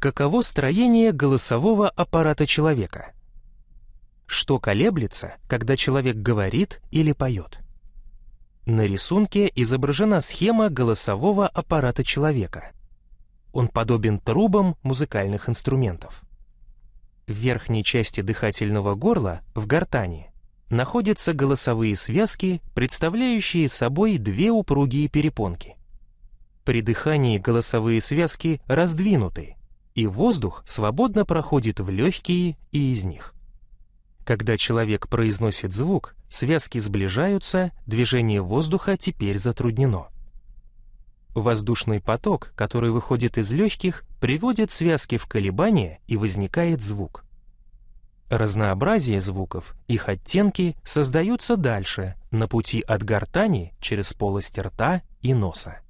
Каково строение голосового аппарата человека? Что колеблется, когда человек говорит или поет? На рисунке изображена схема голосового аппарата человека. Он подобен трубам музыкальных инструментов. В верхней части дыхательного горла, в гортани, находятся голосовые связки, представляющие собой две упругие перепонки. При дыхании голосовые связки раздвинуты, и воздух свободно проходит в легкие и из них. Когда человек произносит звук, связки сближаются, движение воздуха теперь затруднено. Воздушный поток, который выходит из легких, приводит связки в колебания и возникает звук. Разнообразие звуков, их оттенки создаются дальше, на пути от гортани через полость рта и носа.